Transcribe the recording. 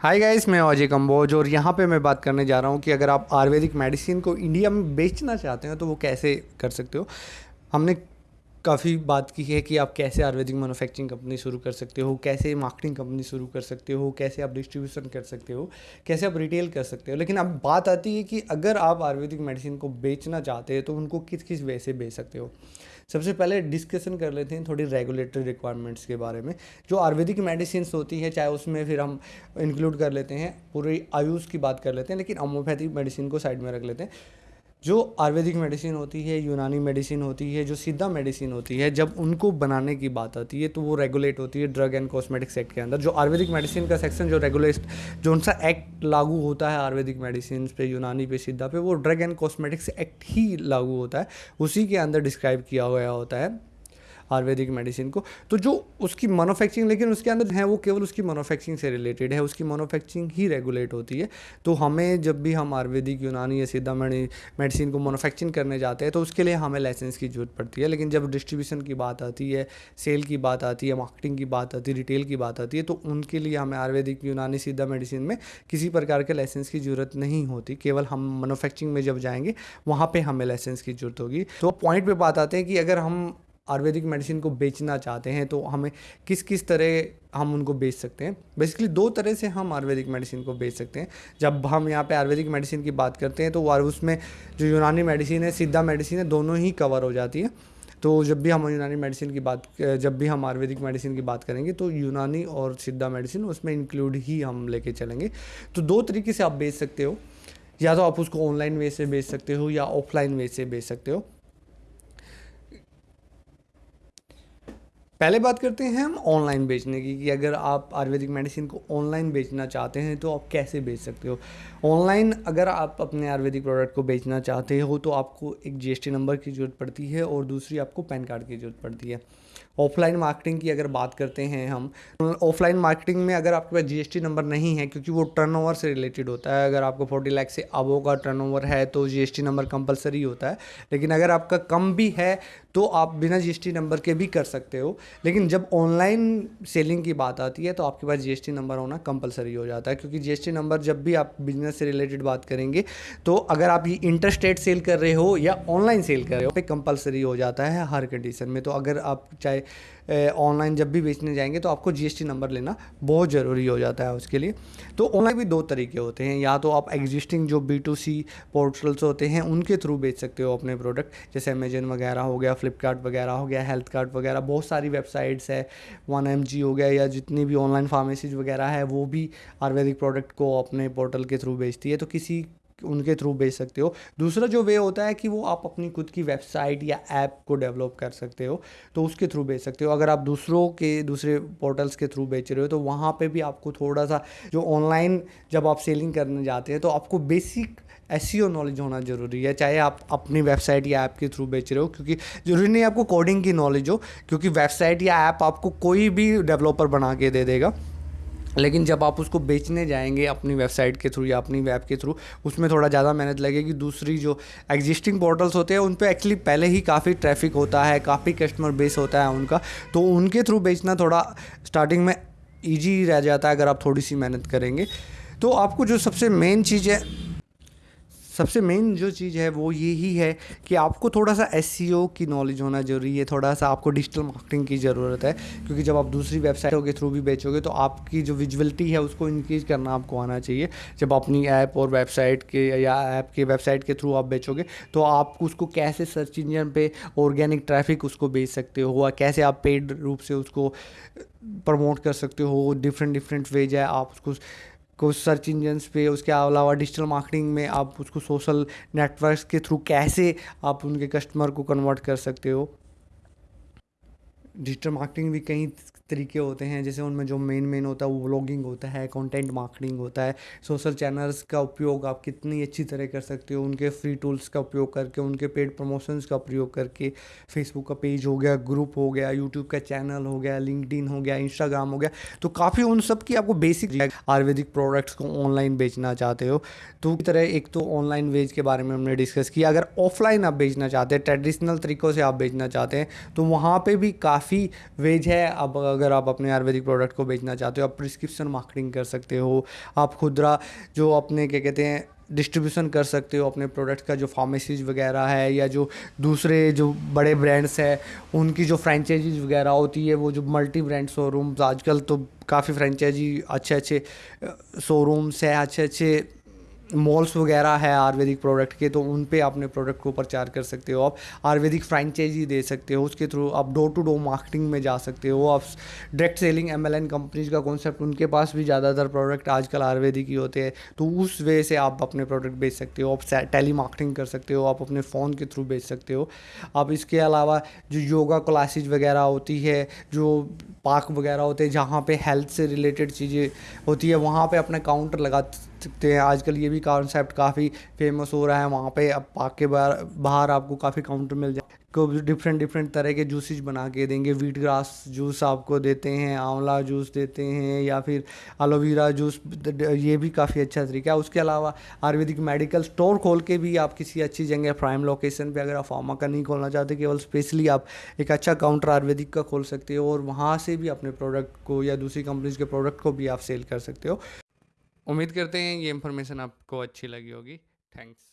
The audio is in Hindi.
हाय गाइस मैं अजय कम्बोज और यहाँ पे मैं बात करने जा रहा हूँ कि अगर आप आयुर्वेदिक मेडिसिन को इंडिया में बेचना चाहते हैं तो वो कैसे कर सकते हो? हमने काफ़ी बात की है कि आप कैसे आयुर्वेदिक मैनुफैक्चरिंग कंपनी शुरू कर सकते हो, कैसे मार्केटिंग कंपनी शुरू कर सकते हो, कैसे आप डिस्ट्रीब्यूशन कर सकते हो, कैसे आप रिटेल कर सकते हो। लेकिन अब बात आती है कि अगर आप आयुर्वेदिक मेडिसिन को बेचना चाहते हैं तो उनको किस किस वे से बेच सकते हो? सबसे पहले डिस्कशन कर लेते हैं थोड़ी रेगुलेटरी रिक्वायरमेंट्स के बारे में, जो आयुर्वेदिक मेडिसिन होती है, चाहे उसमें फिर हम इंक्लूड कर लेते हैं, पूरी आयुष की बात कर लेते हैं, लेकिन होम्योपैथिक मेडिसिन को साइड में रख लेते हैं। जो आयुर्वेदिक मेडिसिन होती है, यूनानी मेडिसिन होती है, जो सीधा मेडिसिन होती है, जब उनको बनाने की बात आती है तो वो रेगुलेट होती है ड्रग एंड कॉस्मेटिक्स एक्ट के अंदर। जो आयुर्वेदिक मेडिसिन का सेक्शन जो रेगुलेट जो उनसा एक्ट लागू होता है आयुर्वेदिक मेडिसिन पे, यूनानी पे, सीधा पे, वो ड्रग एंड कॉस्मेटिक्स एक्ट ही लागू होता है। उसी के अंदर डिस्क्राइब किया गया होता है। आयुर्वेदिक मेडिसिन को। तो जो उसकी मैनुफैक्चरिंग लेकिन उसके अंदर है वो केवल उसकी मैनुफैक्चरिंग से रिलेटेड है, उसकी मैनुफैक्चरिंग ही रेगुलेट होती है। तो हमें जब भी हम आयुर्वेदिक, यूनानी या सीधा मेडिसिन को मैनुफैक्चरिंग करने जाते हैं तो उसके लिए हमें लाइसेंस की ज़रूरत पड़ती है। लेकिन जब डिस्ट्रीब्यूशन की बात आती है सेल की बात आती है मार्केटिंग की बात आती है रिटेल की बात आती है तो उनके लिए हमें आयुर्वेदिक, यूनानी, सीधा मेडिसिन में किसी प्रकार के लाइसेंस की ज़रूरत नहीं होती। केवल हम मैनुफैक्चरिंग में जब जाएँगे, वहाँ पे हमें लाइसेंस की ज़रूरत होगी। तो पॉइंट पे बात आते हैं कि अगर हम आयुर्वेदिक मेडिसिन को बेचना चाहते हैं तो हमें किस किस तरह हम उनको बेच सकते हैं? बेसिकली दो तरह से हम आयुर्वेदिक मेडिसिन को बेच सकते हैं। जब हम यहाँ पे आयुर्वेदिक मेडिसिन की बात करते हैं तो उसमें जो यूनानी मेडिसिन है सीधा मेडिसिन है, दोनों ही कवर हो जाती है। तो जब भी हम यूनानी मेडिसिन की बात, जब भी हम आयुर्वेदिक मेडिसिन की बात करेंगे तो यूनानी और सिद्धा मेडिसिन उसमें इंक्लूड ही हम लेके चलेंगे। तो दो तरीके से आप बेच सकते हो। या तो आप उसको ऑनलाइन वे से बेच सकते हो, या ऑफलाइन वे से बेच सकते हो। पहले बात करते हैं हम ऑनलाइन बेचने की, कि अगर आप आयुर्वेदिक मेडिसिन को ऑनलाइन बेचना चाहते हैं तो आप कैसे बेच सकते हो? ऑनलाइन अगर आप अपने आयुर्वेदिक प्रोडक्ट को बेचना चाहते हो तो आपको एक जीएसटी नंबर की ज़रूरत पड़ती है और दूसरी आपको पैन कार्ड की ज़रूरत पड़ती है। ऑफलाइन मार्केटिंग की अगर बात करते हैं हम ऑफलाइन मार्केटिंग में अगर आपके पास जीएसटी नंबर नहीं है, क्योंकि वो टर्नओवर से रिलेटेड होता है। अगर आपको फोर्टी लाख से अबो का टर्नओवर है तो जीएसटी नंबर कंपलसरी होता है। लेकिन अगर आपका कम भी है तो आप बिना जीएसटी नंबर के भी कर सकते हो। लेकिन जब ऑनलाइन सेलिंग की बात आती है तो आपके पास जीएसटी नंबर होना कंपलसरी हो जाता है। क्योंकि जीएसटी नंबर जब भी आप बिज़नेस से रिलेटेड बात करेंगे तो अगर आप ये इंटरस्टेट सेल कर रहे हो या ऑनलाइन सेल कर रहे हो तो कंपलसरी हो जाता है हर कंडीशन में। तो अगर आप चाहे ऑनलाइन जब भी बेचने जाएँगे तो आपको जीएसटी नंबर लेना बहुत ज़रूरी हो जाता है उसके लिए। तो ऑनलाइन भी दो तरीके होते हैं। या तो आप एग्जिस्टिंग जो बी टू सी पोर्टल्स होते हैं, उनके थ्रू बेच सकते हो अपने प्रोडक्ट जैसे अमेजन वगैरह हो गया फ्लिपकार्ट वगैरह हो गया हेल्थ कार्ड वगैरह, बहुत सारी वेबसाइट्स है। वन एम जी हो गया या जितनी भी ऑनलाइन फार्मेसीज वगैरह है, वो भी आयुर्वेदिक प्रोडक्ट को अपने पोर्टल के थ्रू बेचती है तो किसी उनके थ्रू बेच सकते हो। दूसरा जो वे होता है कि वो आप अपनी खुद की वेबसाइट या ऐप को डेवलप कर सकते हो तो उसके थ्रू बेच सकते हो। अगर आप दूसरों के, दूसरे पोर्टल्स के थ्रू बेच रहे हो तो वहाँ पे भी आपको थोड़ा सा जो ऑनलाइन जब आप सेलिंग करने जाते हैं तो आपको बेसिक एस नॉलेज होना ज़रूरी है, चाहे आप अपनी वेबसाइट या ऐप के थ्रू बेच रहे हो, क्योंकि ज़रूरी नहीं आपको कोडिंग की नॉलेज हो, क्योंकि वेबसाइट या ऐप आपको कोई भी डेवलपर बना के दे देगा। लेकिन जब आप उसको बेचने जाएँगे अपनी वेबसाइट के थ्रू या अपनी वेब के थ्रू उसमें थोड़ा ज़्यादा मेहनत लगेगी। दूसरी जो एग्जिस्टिंग पोर्टल्स होते हैं, उन पर एक्चुअली पहले ही काफ़ी ट्रैफ़िक होता है, काफ़ी कस्टमर बेस होता है उनका तो उनके थ्रू बेचना थोड़ा स्टार्टिंग में ईजी रह जाता है अगर आप थोड़ी सी मेहनत करेंगे। तो आपको जो सबसे मेन चीज़ है सबसे मेन जो चीज़ है वो यही है कि आपको थोड़ा सा एस e की नॉलेज होना ज़रूरी है थोड़ा सा आपको डिजिटल मार्केटिंग की ज़रूरत है, क्योंकि जब आप दूसरी वेबसाइटों के थ्रू भी बेचोगे तो आपकी जो विजुअलिटी है उसको इंक्रीज करना आपको आना चाहिए। जब अपनी ऐप और वेबसाइट के या ऐप के वेबसाइट के थ्रू आप बेचोगे तो आप उसको कैसे सर्च इंजन पे ऑर्गेनिक ट्रैफ़िक उसको बेच सकते हो या कैसे आप पेड रूप से उसको प्रमोट कर सकते हो डिफरेंट डिफरेंट वेज है, आप उसको कुछ सर्च इंजन्स पे, उसके अलावा डिजिटल मार्केटिंग में आप उसको सोशल नेटवर्क्स के थ्रू कैसे आप उनके कस्टमर को कन्वर्ट कर सकते हो? डिजिटल मार्केटिंग भी कई तरीके होते हैं, जैसे उनमें जो मेन मेन होता है, वो ब्लॉगिंग होता है कंटेंट मार्केटिंग होता है सोशल चैनल्स का उपयोग आप कितनी अच्छी तरह कर सकते हो, उनके फ्री टूल्स का उपयोग करके, उनके पेड प्रमोशंस का प्रयोग करके फेसबुक का पेज हो गया ग्रुप हो गया यूट्यूब का चैनल हो गया लिंकड हो गया इंस्टाग्राम हो गया तो काफ़ी उन सब की आपको बेसिक आयुर्वेदिक प्रोडक्ट्स को ऑनलाइन बेचना चाहते हो। तो तरह एक तो ऑनलाइन वेज के बारे में हमने डिस्कस किया। अगर ऑफलाइन आप बेचना चाहते हैं ट्रेडिशनल तरीक़ों से आप बेचना चाहते हैं तो वहाँ पर भी काफ़ी वेज है। अब अगर आप अपने आयुर्वेदिक प्रोडक्ट को बेचना चाहते हो, आप प्रिस्क्रिप्शन मार्केटिंग कर सकते हो, आप खुदरा जो अपने, क्या कहते हैं डिस्ट्रीब्यूशन कर सकते हो अपने प्रोडक्ट का, जो फार्मेसीज वगैरह है या जो दूसरे जो बड़े ब्रांड्स हैं, उनकी जो फ्रेंचाइजीज वगैरह होती है, वो जो मल्टी ब्रांड शोरूम्स आजकल तो काफ़ी फ्रेंचाइजी अच्छे अच्छे शोरूम्स हैं अच्छे अच्छे मॉल्स वगैरह है आयुर्वेदिक प्रोडक्ट के तो उन पे अपने प्रोडक्ट को प्रचार कर सकते हो। आप आयुर्वेदिक फ्रेंचाइजी दे सकते हो, उसके थ्रू आप डोर टू डोर मार्केटिंग में जा सकते हो। आप direct selling M L companies का कॉन्सेप्ट उनके पास भी ज़्यादातर प्रोडक्ट आजकल आयुर्वेदिक ही होते हैं। तो उस वे से आप अपने प्रोडक्ट बेच सकते हो, आप टेली मार्केटिंग कर सकते हो, आप अपने फ़ोन के थ्रू बेच सकते हो। आप इसके अलावा जो योगा क्लासेज वगैरह होती है, जो पार्क वगैरह होते हैं, जहाँ पे हेल्थ से रिलेटेड चीज़ें होती है, वहाँ पे अपना काउंटर लगा सकते हैं। आजकल ये भी कॉन्सेप्ट काफ़ी फ़ेमस हो रहा है। वहाँ पे अब पार्क के बाहर बाहर आपको काफ़ी काउंटर मिल जाए को डिफरेंट डिफरेंट तरह के जूसेज बना के देंगे। वीट ग्रास जूस आपको देते हैं, आंवला जूस देते हैं, या फिर एलोवेरा जूस ये भी काफ़ी अच्छा तरीका है। उसके अलावा आयुर्वेदिक मेडिकल स्टोर खोल के भी आप किसी अच्छी जगह प्राइम लोकेशन पे अगर आप फार्मा का नहीं खोलना चाहते, केवल स्पेशली आप एक अच्छा काउंटर आयुर्वेदिक का खोल सकते हो और वहाँ से भी अपने प्रोडक्ट को या दूसरी कंपनीज़ के प्रोडक्ट को भी आप सेल कर सकते हो। उम्मीद करते हैं ये इन्फॉर्मेशन आपको अच्छी लगी होगी। थैंक्स